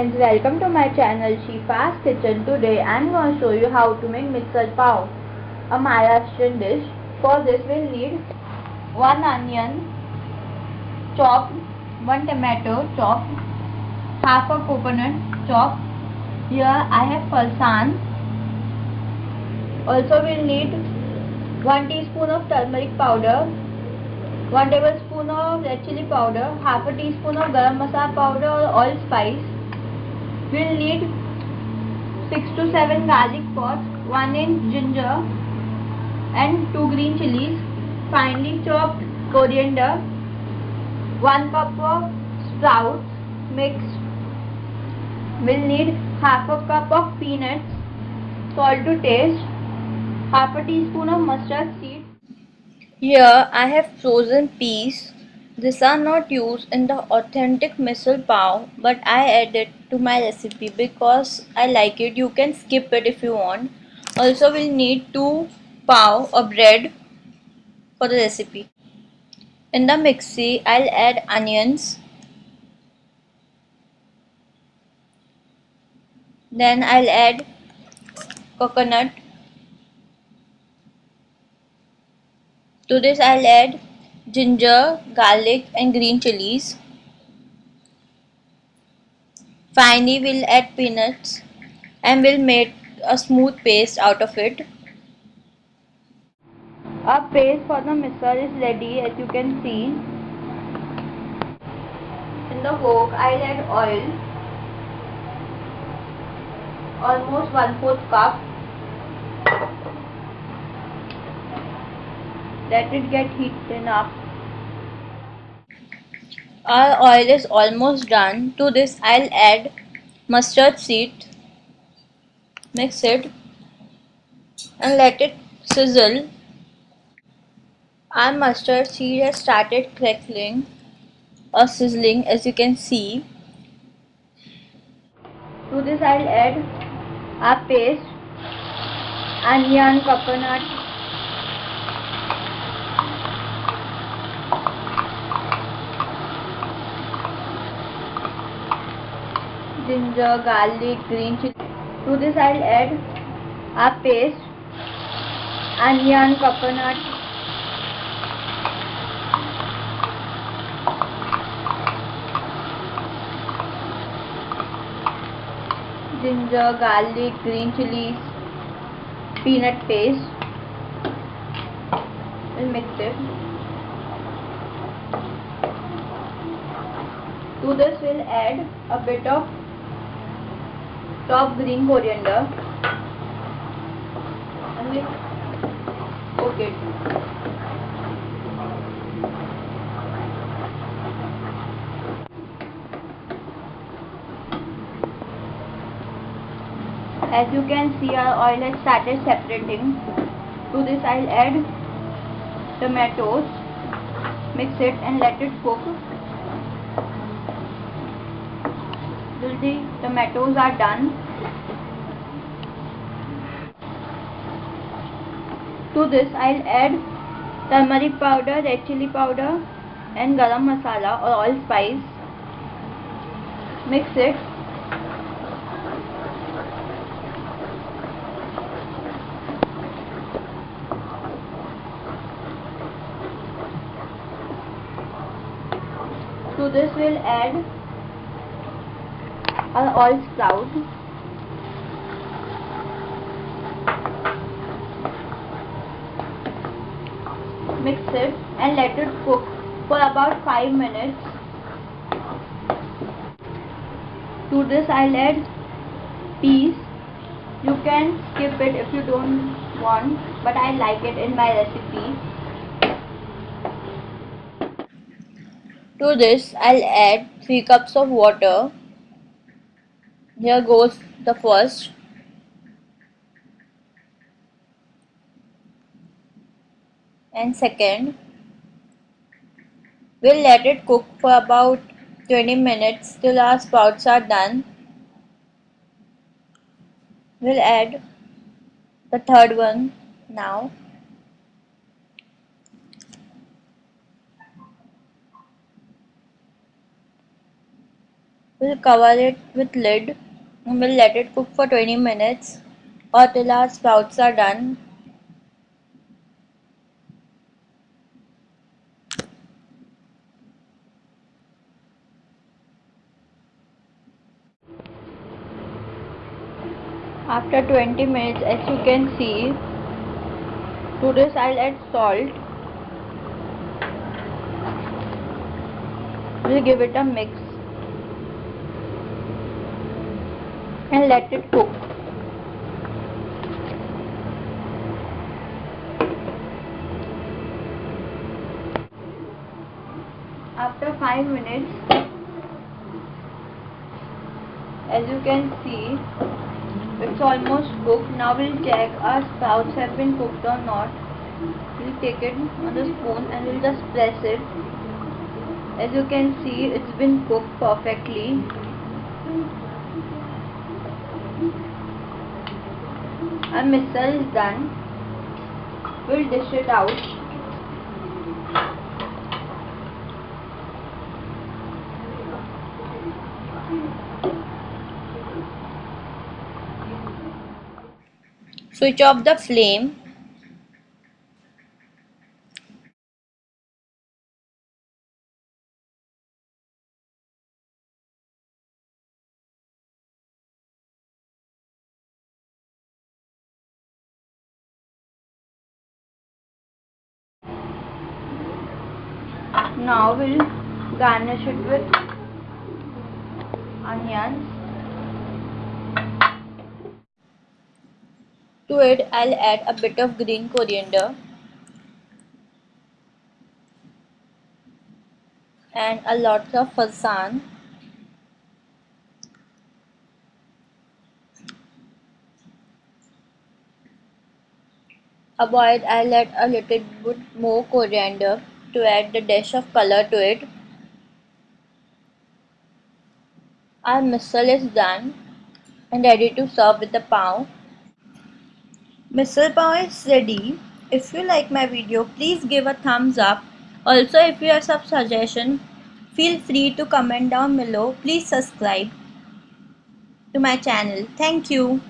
friends, welcome to my channel Shifa's Kitchen. Today I am going to show you how to make misal pav, a Maharashtrian dish. For this we'll need 1 onion chopped, 1 tomato chopped, half a coconut chopped. Here I have farsan. Also we'll need 1 teaspoon of turmeric powder, 1 tablespoon of red chili powder, half a teaspoon of garam masala powder or all We'll need 6 to 7 garlic pods, 1 inch ginger and 2 green chilies, finely chopped coriander, 1 cup of sprouts mixed. We'll need half a cup of peanuts, salt to taste, half a teaspoon of mustard seed, here I have frozen peas. These are not used in the authentic misal pav but I added it to my recipe because I like it. You can skip it if you want. Also we'll need 2 pav of bread for the recipe. In the mixie I'll add onions. Then I'll add coconut To this I'll add ginger, garlic and green chilies. Finally we'll add peanuts and we'll make a smooth paste out of it. Our paste for the misal is ready as you can see. In the wok I'll add oil. Almost 1 4th cup let it get heated enough our oil is almost done. To this I'll add mustard seed. Mix it. And let it sizzle. Our mustard seed has started crackling or sizzling as you can see. To this I'll add our paste onion coconut ginger garlic green chilli to this I add a paste onion coconut ginger garlic green chilli peanut paste to this will add a bit of top green coriander and we. As you can see our oil has started separating. To this I'll add tomatoes, mix it and let it cook till the tomatoes are done. To this I'll add turmeric powder, red chili powder and garam masala or allspice. Mix it. To this we'll add are all sprouts. Mix it and let it cook for about 5 minutes. To this I'll add peas. You can skip it if you don't want but I like it in my recipe. To this I'll add 3 cups of water here goes the first. And second. We'll let it cook for about 20 minutes till our sprouts are done. We'll add the third one now. We'll cover it with lid and we'll let it cook for 20 minutes or till our sprouts are done. After 20 minutes as you can see to this I'll add salt. We'll give it a mix and let it cook. After 5 minutes as you can see it's almost cooked. Now we'll check our sprouts have been cooked or not. We'll take it on the spoon and we'll just press it. As you can see it's been cooked perfectly our misal is done. We'll dish it out. Switch off the flame now we'll garnish it with onions. To it I'll add a bit of green coriander and a lot of farsan avoid I'll add a little bit more coriander to add the dash of color to it. Our misal is done and ready to serve with the pav. Misal pav is ready. If you like my video, please give a thumbs up. Also, if you have some suggestion, feel free to comment down below. Please subscribe to my channel. Thank you.